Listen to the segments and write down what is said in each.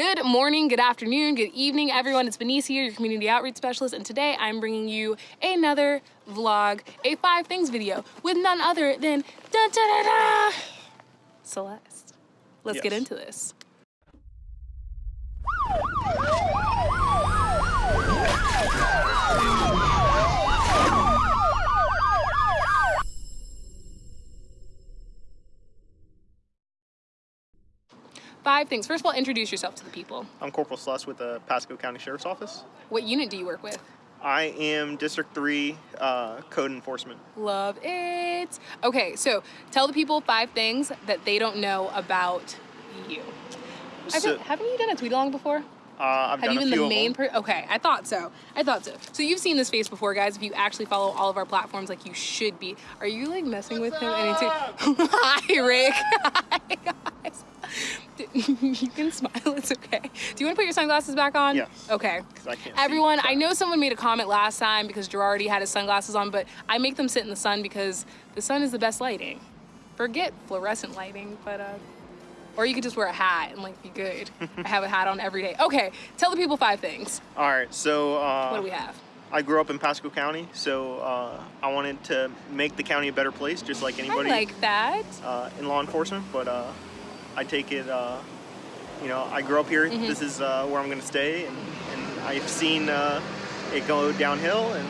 Good morning, good afternoon, good evening, everyone. It's Benice here, your community outreach specialist, and today I'm bringing you another vlog, a five things video with none other than da da da da Celeste. Let's Yes. get into this. Five things. First of all, introduce yourself to the people. I'm Corporal Sluss with the Pasco County Sheriff's Office. What unit do you work with? I am District 3 uh, Code Enforcement. Love it. Okay, so tell the people five things that they don't know about you. So, think, haven't you done a tweet along before? uh, I've Have done you a been few the of main them. person? Okay, I thought so. I thought so. So you've seen this face before, guys. If you actually follow all of our platforms, like you should be. Are you like messing with him? Anytime? Hi, Rick. Hi, guys. you can smile. It's okay. Do you want to put your sunglasses back on? Yes. Okay. I can't. Everyone, I know someone made a comment last time because Girardi had his sunglasses on, but I make them sit in the sun because the sun is the best lighting. Forget fluorescent lighting, but uh, or you could just wear a hat and like be good. I have a hat on every day. Okay, tell the people five things. All right, so uh, What do we have? I grew up in Pasco County, so uh, I wanted to make the county a better place, just like anybody. I anybody like that. uh, in law enforcement. But uh, I take it, uh, you know, I grew up here. Mm-hmm. This is uh, where I'm going to stay, and, and I've seen uh, it go downhill, and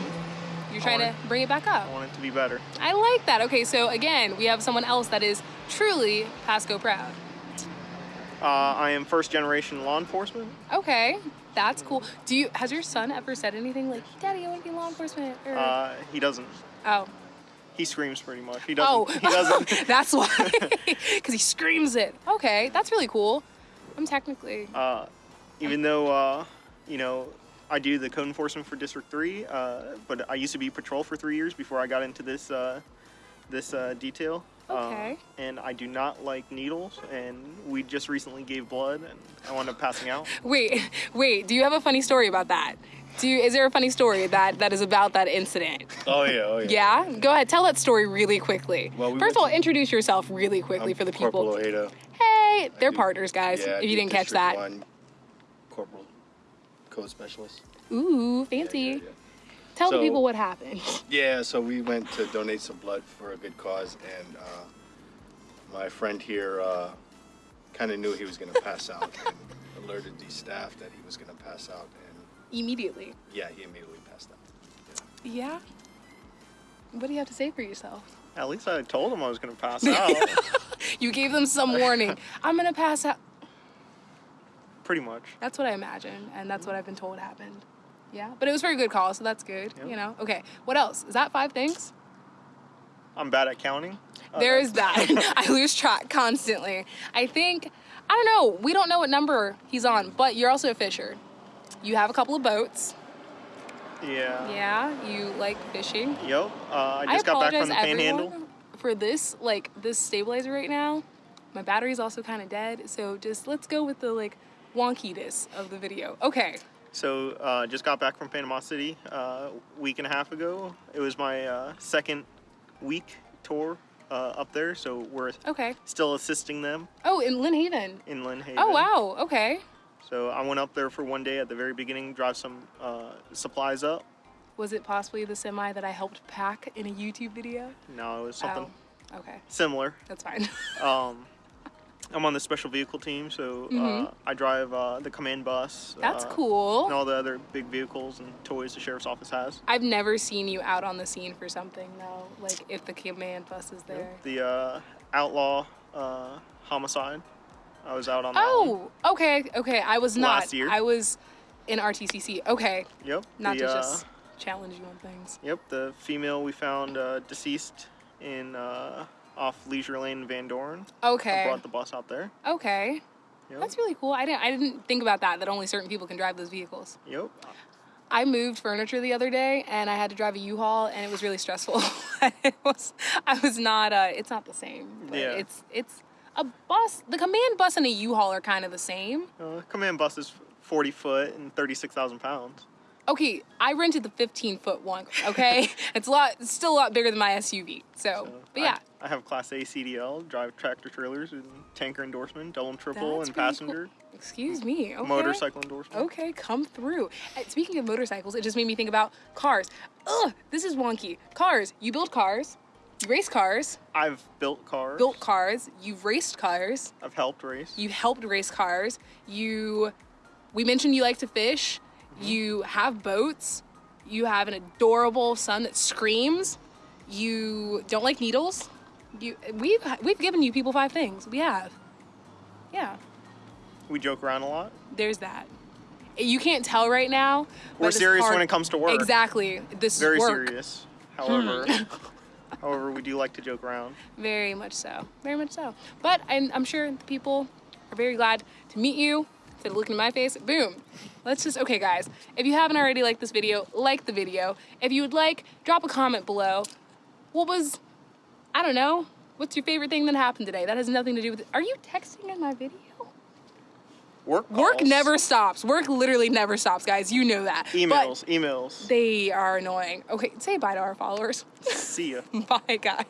You're trying to bring it back up. I want it to be better. I like that. Okay, so again, we have someone else that is truly Pasco proud. Uh, I am first generation law enforcement. Okay, that's cool. Do you? Has your son ever said anything like, "Daddy, I want to be law enforcement"? Or, Uh, he doesn't. oh, He screams pretty much. He doesn't. Oh, He doesn't. that's why. Because he screams it. Okay, that's really cool. I'm technically. uh, even though uh, you know I do the code enforcement for District Three, uh, but I used to be patrol for three years before I got into this uh, this uh, detail. Uh, Okay. and I do not like needles, and we just recently gave blood, and I wound up passing out. Wait, wait. Do you have a funny story about that? Do you? Is there a funny story that that is about that incident? Oh yeah, oh yeah. Yeah. Go ahead. Tell that story really quickly. Well, we First of all, to- introduce yourself really quickly I'm for the people. Corporal. Ojeda. Hey, they're do- partners, guys. Yeah, if you didn't catch that. One Corporal Code Specialist. Ooh, fancy. Yeah, yeah, Tell the people what happened. yeah. So we went to donate some blood for a good cause, and uh, my friend here uh, kind of knew he was going to pass out and alerted the staff that he was going to pass out, and Immediately. yeah, he immediately passed out. Yeah. What do you have to say for yourself? At least I told him I was going to pass out. You gave them some warning. I'm gonna pass out. pretty much. That's what I imagine, and that's what I've been told happened. Yeah, but it was for a good call, so that's good. Yep. You know. Okay. What else? Is that five things? I'm bad at counting. Uh, there is that. I lose track constantly. I think. I don't know. We don't know what number he's on, but you're also a fisher. You have a couple of boats. Yeah. Yeah. You like fishing. Yep. Uh, I just got back from the Panhandle. for this like this stabilizer right now. My battery's also kind of dead, so just let's go with the like wonkiness of the video. Okay. So uh, just got back from Panama City uh, a week and a half ago. It was my uh, second week tour uh, up there, so we're Okay. still assisting them Oh, in Lynn Haven. in Lynn Haven. Oh wow. Okay. So I went up there for one day at the very beginning, drive some uh, supplies up. Was it possibly the semi that I helped pack in a YouTube video? No, it was something Oh. Okay. similar. That's fine. Um, I'm on the special vehicle team, so Mhm. uh, I drive uh, the command bus. That's uh, cool. And all the other big vehicles and toys the sheriff's office has. I've never seen you out on the scene for something though. Like if the command bus is there. The uh, outlaw uh, homicide. I was out on that one. Oh, okay, okay. I was not. Last year. I was in RTCC. Okay. Yep. Not the, to uh, just challenge you on things. Yep, the female we found uh, deceased in uh, off Leisure Lane Van Dorn. Okay. I brought the bus out there. Okay. Yep. That's really cool. I didn't I didn't think about that that only certain people can drive those vehicles. Yep. I moved furniture the other day and I had to drive a U-Haul and it was really stressful. it was I was not uh it's not the same. But Yeah. it's it's a bus. The command bus and a U-Haul are kind of the same. Uh, command bus is 40 foot and 36,000 pounds. Okay, I rented the 15 foot one. Okay, it's a lot. It's still a lot bigger than my SUV. So, but yeah, I, have Class A CDL, drive tractor trailers, and tanker endorsement, double and triple, That's and passenger, cool. Excuse me. Okay. motorcycle endorsement. Okay, come through. Uh, Speaking of motorcycles, it just made me think about cars. Ugh, this is wonky. Cars. You build cars. You race cars. I've built cars. Built cars. You've raced cars. I've helped race. You helped race cars. You. We mentioned you like to fish. Mm-hmm. You have boats. You have an adorable son that screams. You don't like needles. You. We've we've given you people five things. We have. Yeah. we joke around a lot. there's that. You can't tell right now. We're serious when it comes to work. Exactly. This Very is work. serious. Hmm. However, however, we do like to joke around. Very much so. Very much so. But I'm, I'm sure the people are very glad to meet you. Instead of looking in my face, boom. Let's just, okay, guys. If you haven't already liked this video, like the video. If you would like, drop a comment below. What was, I don't know, what's your favorite thing that happened today? That has nothing to do with, are you texting in my video? Work. Work never stops. Work literally never stops, guys. You know that. But Emails. emails. they are annoying. Okay, say bye to our followers. See ya. bye, guys.